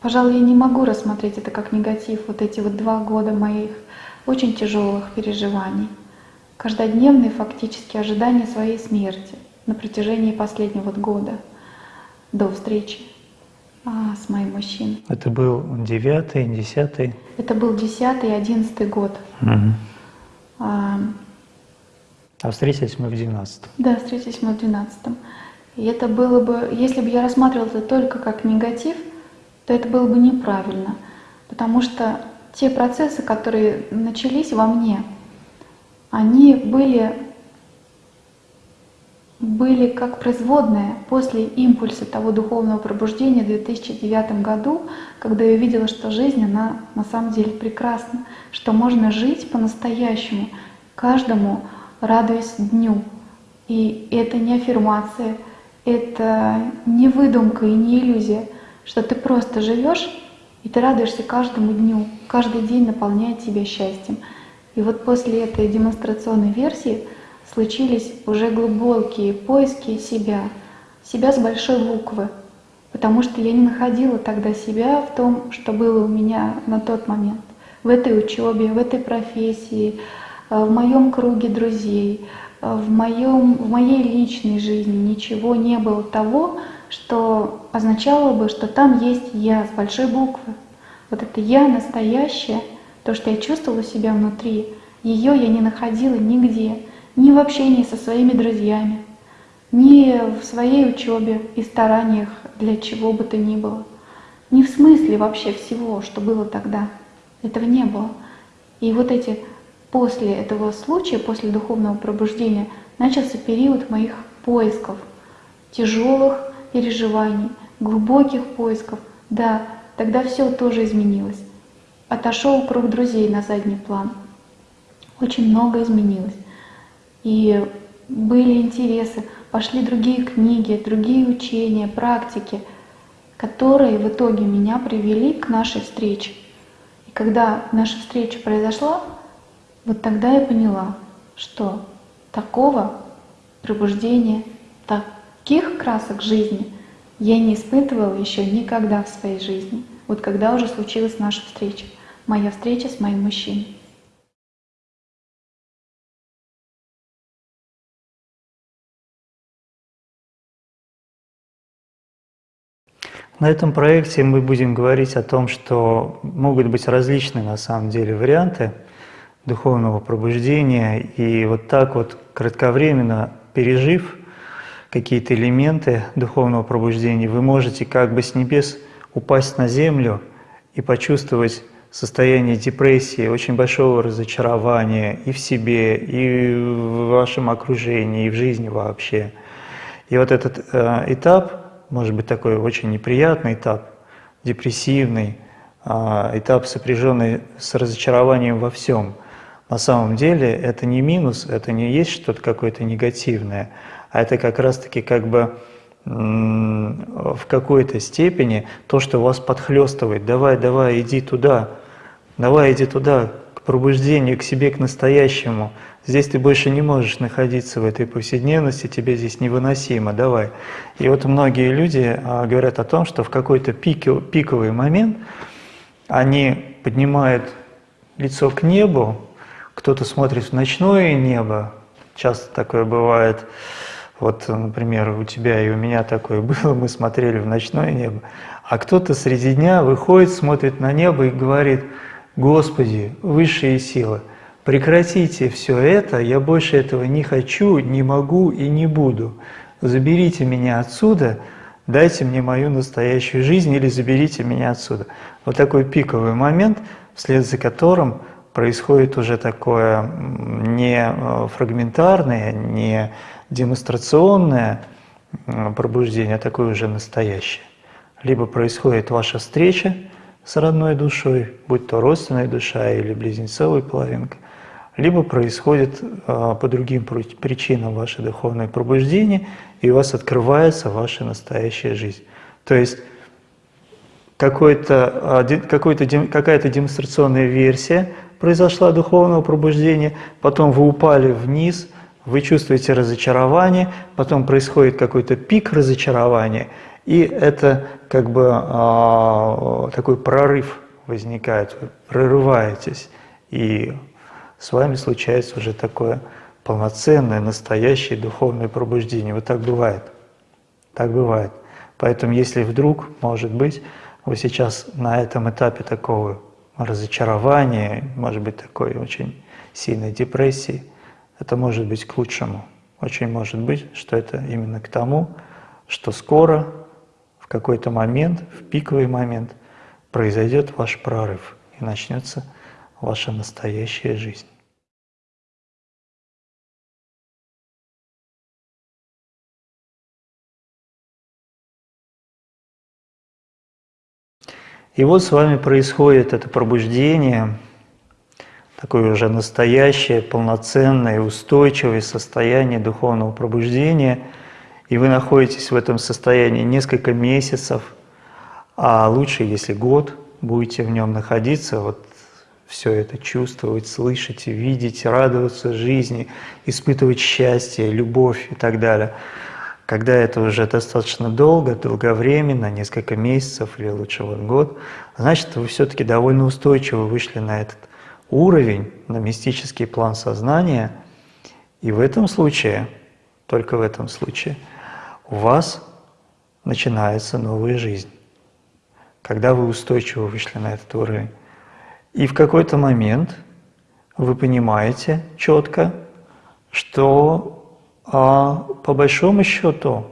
пожалуй, я не могу рассмотреть это как негатив, вот эти вот два года моих очень тяжелых переживаний, каждодневные фактически ожидания своей смерти на протяжении последнего вот года до встречи а, с моим мужчиной. Это был девятый, десятый? Это был десятый, одиннадцатый год. Угу. А, а встретились мы в двенадцатом. Да, встретились мы в двенадцатом. И это было бы, если бы я рассматривала это только как негатив, то это было бы неправильно. Потому что те процессы, которые начались во мне, они были, были как производные после импульса того духовного пробуждения в 2009 году, когда я увидела, что жизнь, она на самом деле прекрасна, что можно жить по-настоящему, каждому радуясь дню. И это не аффирмация, это не выдумка и не иллюзия, что ты просто живешь и ты радуешься каждому дню, каждый день наполняет тебя счастьем. И вот после этой демонстрационной версии случились уже глубокие поиски себя, себя с большой буквы, потому что я не находила тогда себя в том, что было у меня на тот момент, в этой учебе, в этой профессии, Э, в моем круге друзей, в, моем, в моей личной жизни ничего не было того, что означало бы, что там есть я с большой буквы. Вот это я настоящее, то, что я чувствовала себя внутри, ее я не находила нигде, ни в общении со своими друзьями, ни в своей учебе и стараниях для чего бы то ни было, ни в смысле вообще всего, что было тогда. Этого не было. И вот эти После этого случая, после духовного пробуждения, начался период моих поисков, тяжелых переживаний, глубоких поисков. Да, тогда все тоже изменилось. Отошел круг друзей на задний план. Очень много изменилось. И были интересы, пошли другие книги, другие учения, практики, которые в итоге меня привели к нашей встрече. И когда наша встреча произошла, вот тогда я поняла, что такого пробуждения, таких красок жизни я не испытывала еще никогда в своей жизни. Вот когда уже случилась наша встреча, моя встреча с моим мужчиной. На этом проекте мы будем говорить о том, что могут быть различные на самом деле варианты духовного пробуждения. И вот так вот кратковременно пережив какие-то элементы духовного пробуждения, вы можете как бы с небес упасть на землю и почувствовать состояние депрессии, очень большого разочарования и в себе, и в вашем окружении, и в жизни вообще. И вот этот э, этап, может быть такой очень неприятный этап, депрессивный, э, этап, сопряженный с разочарованием во всем – На самом деле это не минус, это не есть что-то какое-то негативное, а это как раз-таки как бы в какой-то степени то, что вас подхлестывает. Давай, давай, иди туда, давай, иди туда, к пробуждению, к себе, к настоящему. Здесь ты больше не можешь находиться в этой повседневности, тебе здесь невыносимо, давай. И вот многие люди а, говорят о том, что в какой-то пиковый момент они поднимают лицо к небу, кто-то смотрит в ночное небо, часто такое бывает, вот, например, у тебя и у меня такое было, мы смотрели в ночное небо, а кто-то среди дня выходит, смотрит на небо и говорит, «Господи, высшие силы, прекратите все это, я больше этого не хочу, не могу и не буду. Заберите меня отсюда, дайте мне мою настоящую жизнь или заберите меня отсюда». Вот такой пиковый момент, вслед за которым происходит уже такое не э, фрагментарное, не демонстрационное пробуждение, а такое уже настоящее. Либо происходит ваша встреча с родной душой, будь то родственная душа или близнецовая половинка, либо происходит а, по другим причинам ваше духовное пробуждение, и у вас открывается ваша настоящая жизнь. То есть какая-то демонстрационная версия произошла духовного пробуждения, потом вы упали вниз – вы чувствуете разочарование, потом происходит какой-то пик разочарования, и это как бы э, такой прорыв возникает, вы прорываетесь, и с вами случается уже такое полноценное, настоящее духовное пробуждение. Вот так бывает. Так бывает. Поэтому если вдруг, может быть, вы сейчас на этом этапе такого разочарования, может быть, такой очень сильной депрессии – это может быть к лучшему. Очень может быть, что это именно к тому, что скоро, в какой-то момент, в пиковый момент, произойдет ваш прорыв и начнется ваша настоящая жизнь. И вот с вами происходит это пробуждение, такое уже настоящее, полноценное, устойчивое состояние духовного пробуждения, и вы находитесь в этом состоянии несколько месяцев, а лучше, если год будете в нем находиться, вот все это чувствовать, слышать, видеть, радоваться жизни, испытывать счастье, любовь и так далее. Когда это уже достаточно долго, долговременно, несколько месяцев или лучше вот год, значит, вы все-таки довольно устойчиво вышли на этот уровень, на мистический план сознания, и в этом случае, только в этом случае, у вас начинается новая жизнь, когда вы устойчиво вышли на этот уровень. И в какой-то момент вы понимаете четко, что а, по большому счету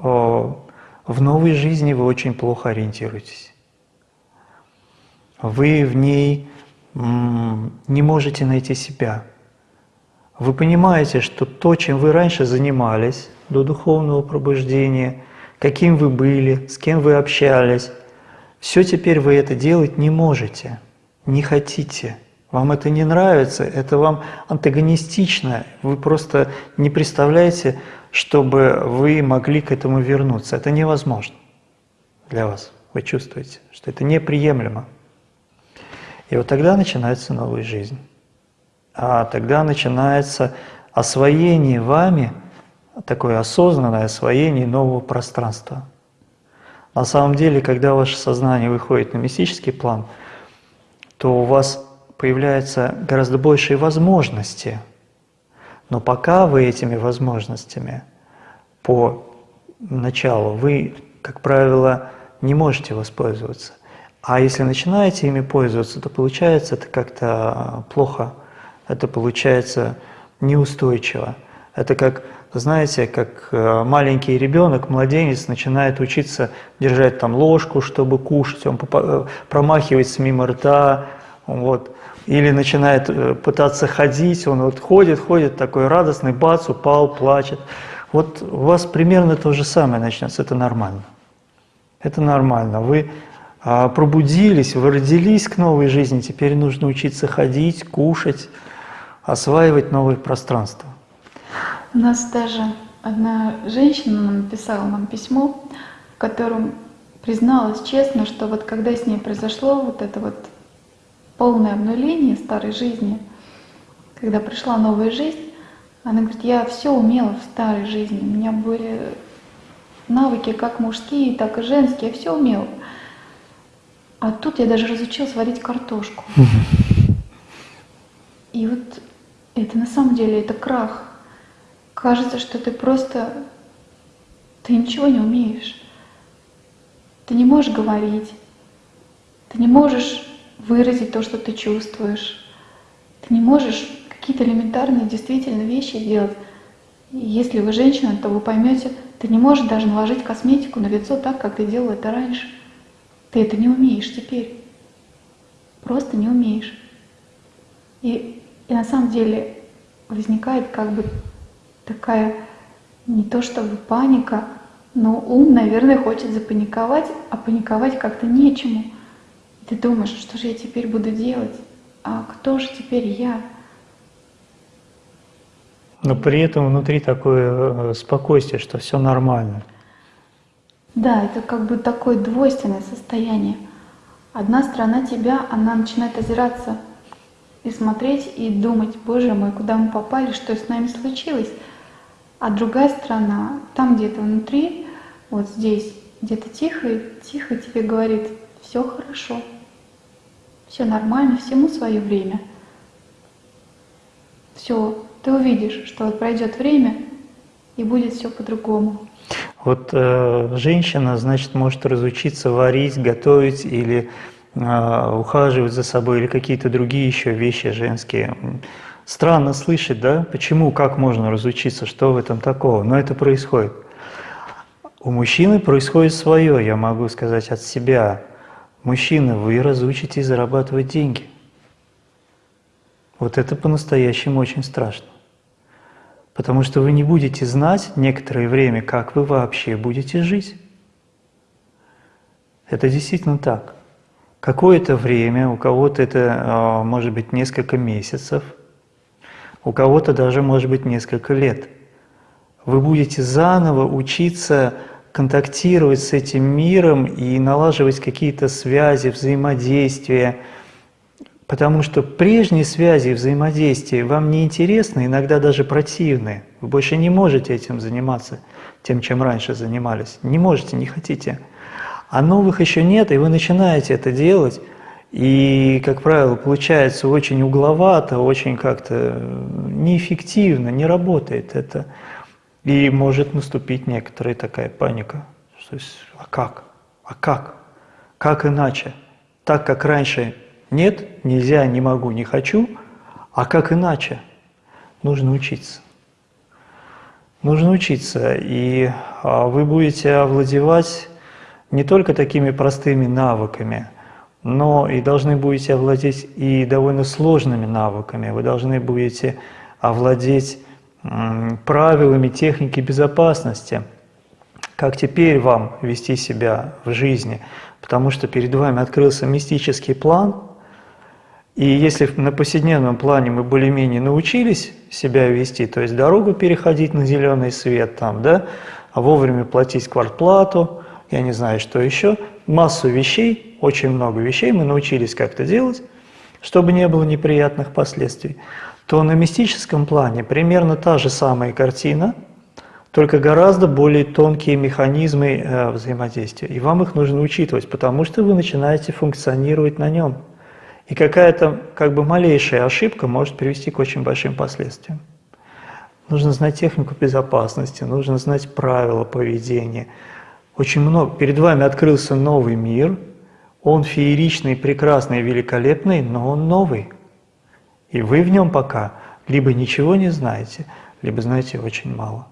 в новой жизни вы очень плохо ориентируетесь. Вы в ней не можете найти себя. Вы понимаете, что то, чем вы раньше занимались до духовного пробуждения, каким вы были, с кем вы общались, все теперь вы это делать не можете, не хотите. Вам это не нравится, это вам антагонистично, вы просто не представляете, чтобы вы могли к этому вернуться. Это невозможно для вас. Вы чувствуете, что это неприемлемо. И вот тогда начинается новая жизнь. А тогда начинается освоение вами, такое осознанное освоение нового пространства. На самом деле, когда ваше сознание выходит на мистический план, то у вас появляются гораздо большие возможности. Но пока вы этими возможностями по началу, вы, как правило, не можете воспользоваться. А если начинаете ими пользоваться, то получается это как-то плохо, это получается неустойчиво. Это как, знаете, как э, маленький ребенок, младенец начинает учиться держать там ложку, чтобы кушать, он э, промахивается мимо рта, вот. Или начинает э, пытаться ходить, он вот ходит, ходит, такой радостный, бац, упал, плачет. Вот у вас примерно то же самое начнется, это нормально. Это нормально. Вы а, пробудились, вы родились к новой жизни, теперь нужно учиться ходить, кушать, осваивать новые пространства. У нас даже одна женщина написала нам письмо, в котором призналась честно, что вот когда с ней произошло вот это вот полное обнуление старой жизни, когда пришла новая жизнь, она говорит, я все умела в старой жизни, у меня были навыки как мужские, так и женские, я все умела. А тут я даже разучилась варить картошку. И вот это на самом деле это крах. Кажется, что ты просто, ты ничего не умеешь. Ты не можешь говорить, ты не можешь выразить то, что ты чувствуешь. Ты не можешь какие-то элементарные действительно вещи делать. Если вы женщина, то вы поймете, ты не можешь даже наложить косметику на лицо так, как ты делал это раньше. Ты это не умеешь теперь. Просто не умеешь. И, и на самом деле возникает как бы такая не то чтобы паника, но ум, наверное, хочет запаниковать, а паниковать как-то нечему. Ты думаешь, что же я теперь буду делать? А кто же теперь я? Но при этом внутри такое э, спокойствие, что все нормально. Да, это как бы такое двойственное состояние. Одна сторона тебя, она начинает озираться и смотреть, и думать, боже мой, куда мы попали, что с нами случилось. А другая сторона, там где-то внутри, вот здесь, где-то тихо, тихо тебе говорит, все хорошо, все нормально, всему свое время. Все, ты увидишь, что пройдет время, и будет все по-другому. Вот э, женщина, значит, может разучиться варить, готовить или э, ухаживать за собой, или какие-то другие еще вещи женские. Странно слышать, да? Почему, как можно разучиться, что в этом такого? Но это происходит. У мужчины происходит свое, я могу сказать от себя. Мужчина, вы разучитесь зарабатывать деньги. Вот это по-настоящему очень страшно. Потому что вы не будете знать некоторое время, как вы вообще будете жить. Это действительно так. Какое-то время, у кого-то это а, может быть несколько месяцев, у кого-то даже может быть несколько лет. Вы будете заново учиться контактировать с этим миром и налаживать какие-то связи, взаимодействия, потому что прежние связи и взаимодействия вам не интересны, иногда даже противны. Вы больше не можете этим заниматься, тем, чем раньше занимались. Не можете, не хотите. А новых еще нет, и вы начинаете это делать, и, как правило, получается очень угловато, очень как-то неэффективно, не работает это. И может наступить некоторая такая паника. То есть, а как? А как? Как иначе? Так, как раньше нет, нельзя, не могу, не хочу, а как иначе? Нужно учиться. Нужно учиться, и а, вы будете овладевать не только такими простыми навыками, но и должны будете овладеть и довольно сложными навыками. Вы должны будете овладеть правилами техники безопасности, как теперь вам вести себя в жизни, потому что перед вами открылся мистический план, и если на повседневном плане мы более-менее научились себя вести, то есть дорогу переходить на зеленый свет, там, да, а вовремя платить квартплату, я не знаю, что еще, массу вещей, очень много вещей мы научились как-то делать, чтобы не было неприятных последствий то на мистическом плане примерно та же самая картина, только гораздо более тонкие механизмы э, взаимодействия. И вам их нужно учитывать, потому что вы начинаете функционировать на нем. И какая-то как бы малейшая ошибка может привести к очень большим последствиям. Нужно знать технику безопасности, нужно знать правила поведения. Очень много. Перед вами открылся новый мир, он фееричный, прекрасный, великолепный, но он новый. И вы в нем пока либо ничего не знаете, либо знаете очень мало.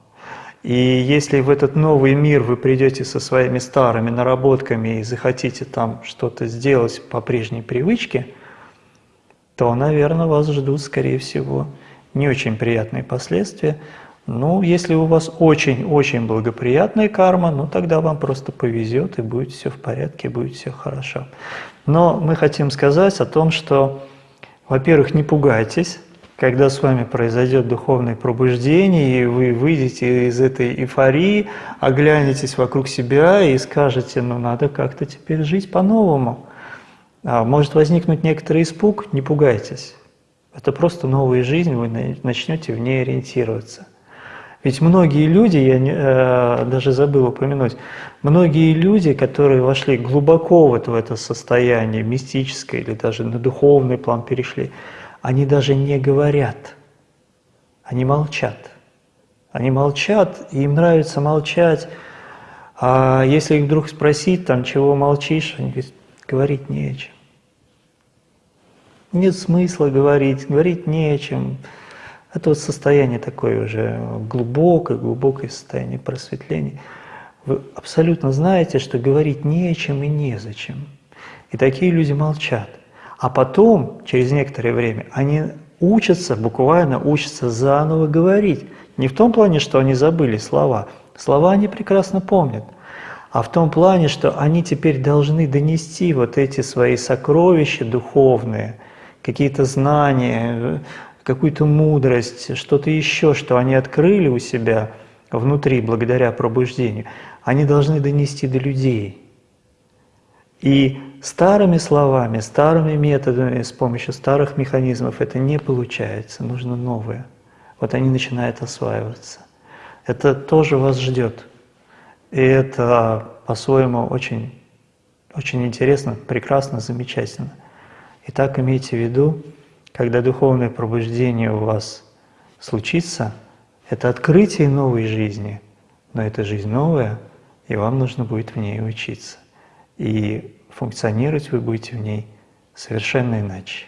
И если в этот новый мир вы придете со своими старыми наработками и захотите там что-то сделать по прежней привычке, то, наверное, вас ждут, скорее всего, не очень приятные последствия. Ну, если у вас очень-очень благоприятная карма, ну тогда вам просто повезет и будет все в порядке, будет все хорошо. Но мы хотим сказать о том, что во-первых, не пугайтесь, когда с вами произойдет духовное пробуждение, и вы выйдете из этой эйфории, оглянетесь вокруг себя и скажете, ну надо как-то теперь жить по-новому. А может возникнуть некоторый испуг, не пугайтесь. Это просто новая жизнь, вы начнете в ней ориентироваться. Ведь многие люди, я э, даже забыл упомянуть, многие люди, которые вошли глубоко вот в это состояние мистическое или даже на духовный план перешли, они даже не говорят, они молчат. Они молчат, и им нравится молчать. А если их вдруг спросить, там, чего молчишь, они говорят, говорить не о чем. Нет смысла говорить, говорить не о чем. Это вот состояние такое уже глубокое, глубокое состояние просветления. Вы абсолютно знаете, что говорить не о чем и незачем. И такие люди молчат. А потом, через некоторое время, они учатся, буквально учатся заново говорить. Не в том плане, что они забыли слова. Слова они прекрасно помнят. А в том плане, что они теперь должны донести вот эти свои сокровища духовные, какие-то знания, какую-то мудрость, что-то еще, что они открыли у себя внутри благодаря пробуждению, они должны донести до людей. И старыми словами, старыми методами, с помощью старых механизмов это не получается, нужно новое. Вот они начинают осваиваться. Это тоже вас ждет. И это по-своему очень, очень интересно, прекрасно, замечательно. Итак, имейте в виду, когда духовное пробуждение у вас случится, это открытие новой жизни, но это жизнь новая, и вам нужно будет в ней учиться. И функционировать вы будете в ней совершенно иначе.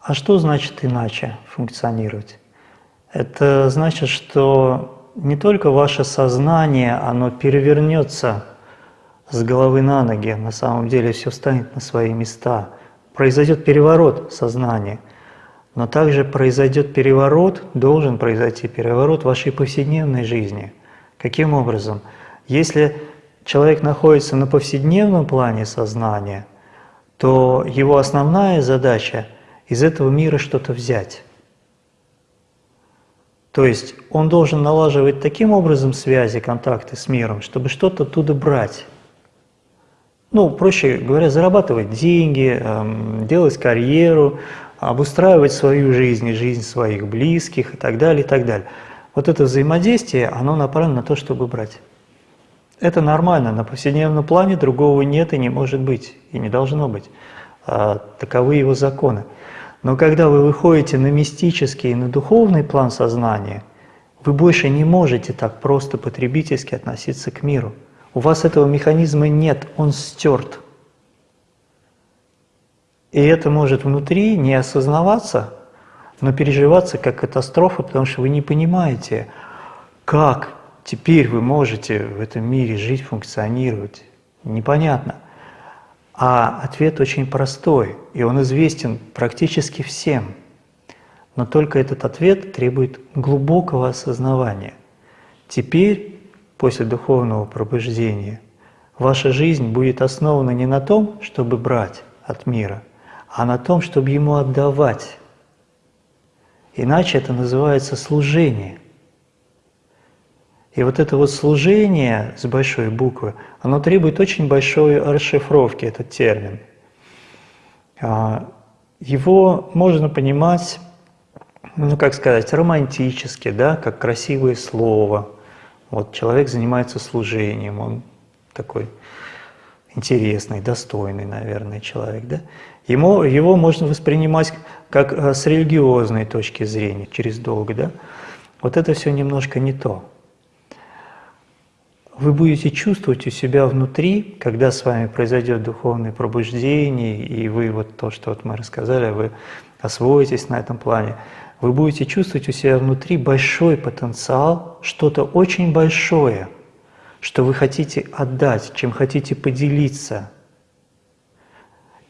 А что значит иначе функционировать? Это значит, что не только ваше сознание, оно перевернется с головы на ноги, на самом деле все станет на свои места. Произойдет переворот сознания – но также произойдет переворот, должен произойти переворот вашей повседневной жизни. Каким образом? Если человек находится на повседневном плане сознания, то его основная задача из этого мира что-то взять. То есть он должен налаживать таким образом связи, контакты с миром, чтобы что-то оттуда брать. Ну, проще говоря, зарабатывать деньги, эм, делать карьеру, обустраивать свою жизнь и жизнь своих близких и так далее, и так далее. Вот это взаимодействие, оно направлено на то, чтобы брать. Это нормально, на повседневном плане другого нет и не может быть, и не должно быть. А, таковы его законы. Но когда вы выходите на мистический и на духовный план сознания, вы больше не можете так просто потребительски относиться к миру. У вас этого механизма нет, он стерт. И это может внутри не осознаваться, но переживаться как катастрофа, потому что вы не понимаете, как теперь вы можете в этом мире жить, функционировать. Непонятно. А ответ очень простой, и он известен практически всем. Но только этот ответ требует глубокого осознавания. Теперь, после духовного пробуждения, ваша жизнь будет основана не на том, чтобы брать от мира – а на том, чтобы ему отдавать. Иначе это называется служение. И вот это вот служение с большой буквы, оно требует очень большой расшифровки, этот термин. А, его можно понимать, ну как сказать, романтически, да, как красивое слово. Вот человек занимается служением, он такой интересный, достойный, наверное, человек, да? Ему, его можно воспринимать как э, с религиозной точки зрения, через долг, да? Вот это все немножко не то. Вы будете чувствовать у себя внутри, когда с вами произойдет духовное пробуждение, и вы вот то, что вот мы рассказали, вы освоитесь на этом плане, вы будете чувствовать у себя внутри большой потенциал, что-то очень большое, что вы хотите отдать, чем хотите поделиться –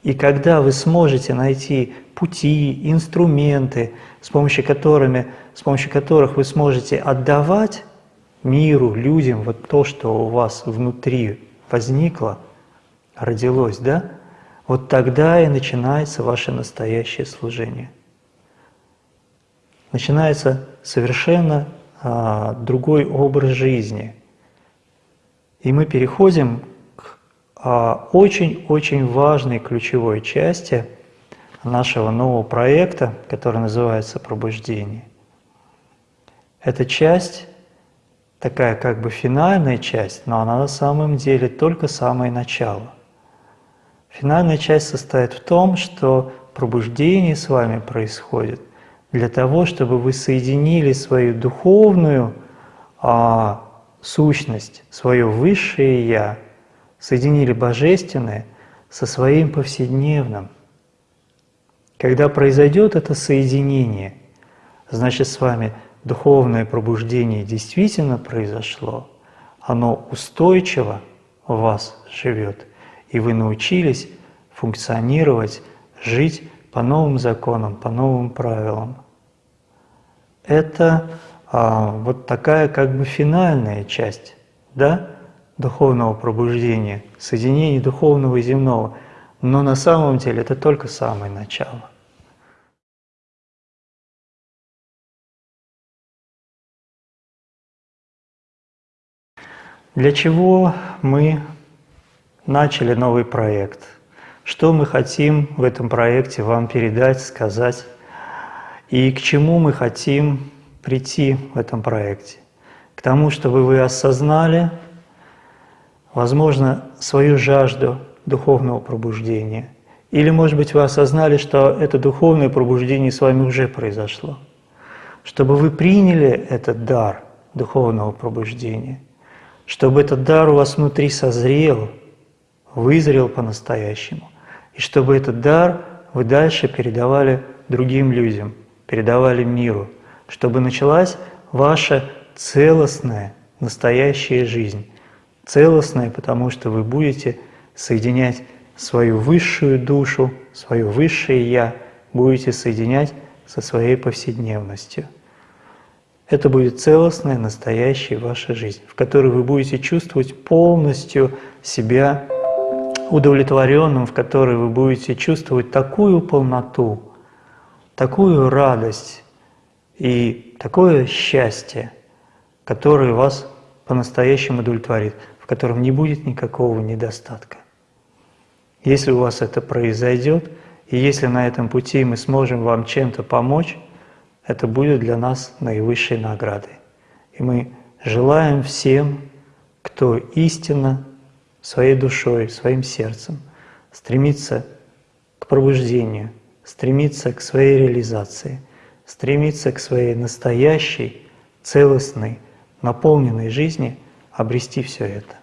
и когда вы сможете найти пути, инструменты, с помощью, которыми, с помощью которых вы сможете отдавать, миру, людям, вот то, что у вас внутри возникло, родилось, да, вот тогда и начинается ваше настоящее служение. Начинается совершенно а, другой образ жизни. И мы переходим к а, очень-очень важной ключевой части нашего нового проекта, который называется «Пробуждение». Эта часть такая как бы финальная часть, но она на самом деле только самое начало. Финальная часть состоит в том, что пробуждение с вами происходит для того, чтобы вы соединили свою духовную а, сущность, свое высшее Я, соединили божественное со своим повседневным. Когда произойдет это соединение, значит с вами духовное пробуждение действительно произошло, оно устойчиво в вас живет, и вы научились функционировать, жить по новым законам, по новым правилам. Это а, вот такая как бы финальная часть да, духовного пробуждения, соединения духовного и земного. Но на самом деле это только самое начало. Для чего мы начали новый проект? Что мы хотим в этом проекте вам передать, сказать? И к чему мы хотим прийти в этом проекте? К тому, чтобы вы осознали, возможно, свою жажду духовного пробуждения. Или, может быть, вы осознали, что это духовное пробуждение с вами уже произошло. Чтобы вы приняли этот дар духовного пробуждения – чтобы этот дар у вас внутри созрел, вызрел по-настоящему, и чтобы этот дар вы дальше передавали другим людям, передавали миру, чтобы началась ваша целостная, настоящая жизнь. Целостная, потому что вы будете соединять свою высшую душу, свое высшее Я, будете соединять со своей повседневностью. Это будет целостная, настоящая ваша жизнь, в которой вы будете чувствовать полностью себя удовлетворенным, в которой вы будете чувствовать такую полноту, такую радость и такое счастье, которое вас по-настоящему удовлетворит, в котором не будет никакого недостатка. Если у вас это произойдет, и если на этом пути мы сможем вам чем-то помочь, это будет для нас наивысшей наградой. И мы желаем всем, кто истинно своей душой, своим сердцем стремится к пробуждению, стремится к своей реализации, стремится к своей настоящей, целостной, наполненной жизни, обрести все это.